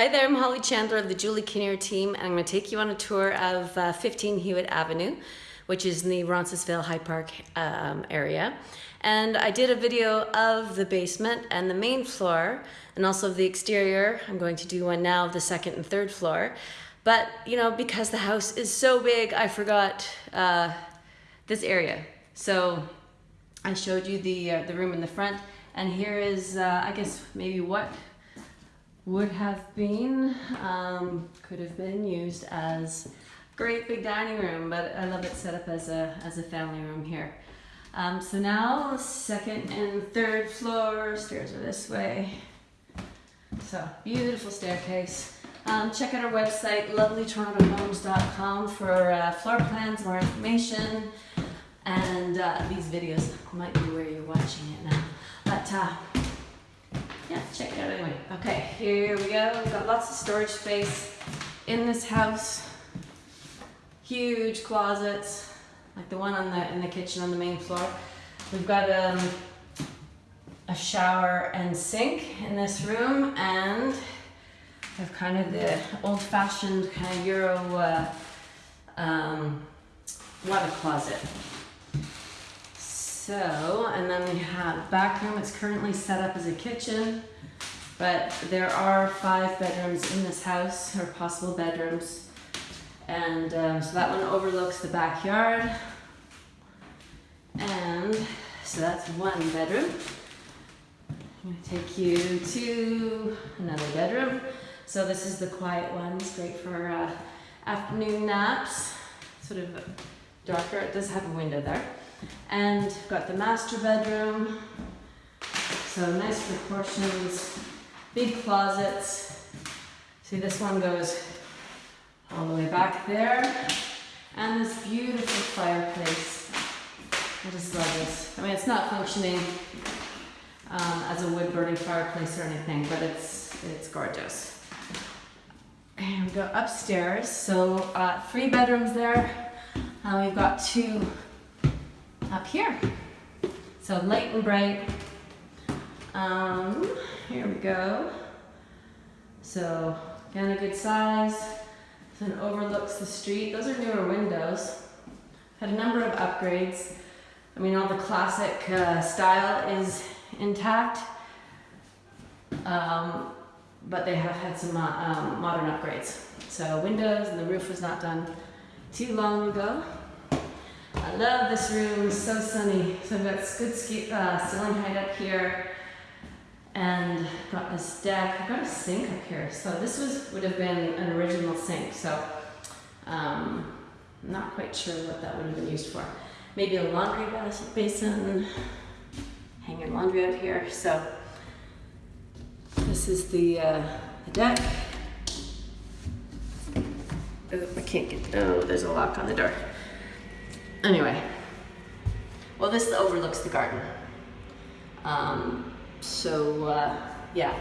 Hi there, I'm Holly Chandler of the Julie Kinnear team, and I'm going to take you on a tour of uh, 15 Hewitt Avenue, which is in the Roncesvalles High Park um, area. And I did a video of the basement and the main floor, and also the exterior. I'm going to do one now of the second and third floor. But, you know, because the house is so big, I forgot uh, this area. So I showed you the, uh, the room in the front, and here is, uh, I guess, maybe what would have been, um, could have been used as great big dining room, but I love it set up as a, as a family room here. Um, so now second and third floor, stairs are this way. So beautiful staircase. Um, check out our website, lovelytorontohomes.com for uh, floor plans, more information, and uh, these videos might be where you're watching it now. But uh, yeah, check it out anyway. Okay, here we go. We've got lots of storage space in this house. Huge closets, like the one on the in the kitchen on the main floor. We've got um, a shower and sink in this room, and have kind of the old-fashioned kind of Euro uh, um, water closet. So, and then we have back room. It's currently set up as a kitchen, but there are five bedrooms in this house, or possible bedrooms. And um, so that one overlooks the backyard. And so that's one bedroom. I'm gonna take you to another bedroom. So this is the quiet one. It's great for uh, afternoon naps. Sort of darker. It does have a window there. And got the master bedroom. So nice proportions, big closets. See this one goes all the way back there. And this beautiful fireplace. I just love this. I mean, it's not functioning um, as a wood burning fireplace or anything, but it's, it's gorgeous. And we go upstairs. So uh, three bedrooms there. Uh, we've got two up here. So light and bright. Um, here we go. So again, a good size. It overlooks the street. Those are newer windows. Had a number of upgrades. I mean, all the classic uh, style is intact, um, but they have had some uh, um, modern upgrades. So windows and the roof was not done too long ago. I love this room, so sunny. So I've got good uh, ceiling height up here and got this deck. I've got a sink up here. So this was would have been an original sink. So um, not quite sure what that would have been used for. Maybe a laundry basin, hang your laundry out here. So this is the, uh, the deck. Oh, I can't get, oh, there's a lock on the door. Anyway, well, this overlooks the garden. Um, so, uh, yeah,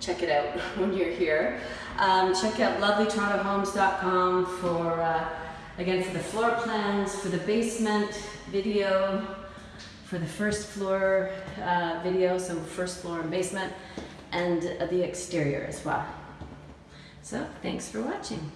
check it out when you're here. Um, check out lovelytorontohomes.com for, uh, again, for the floor plans, for the basement video, for the first floor uh, video, so first floor and basement, and the exterior as well. So, thanks for watching.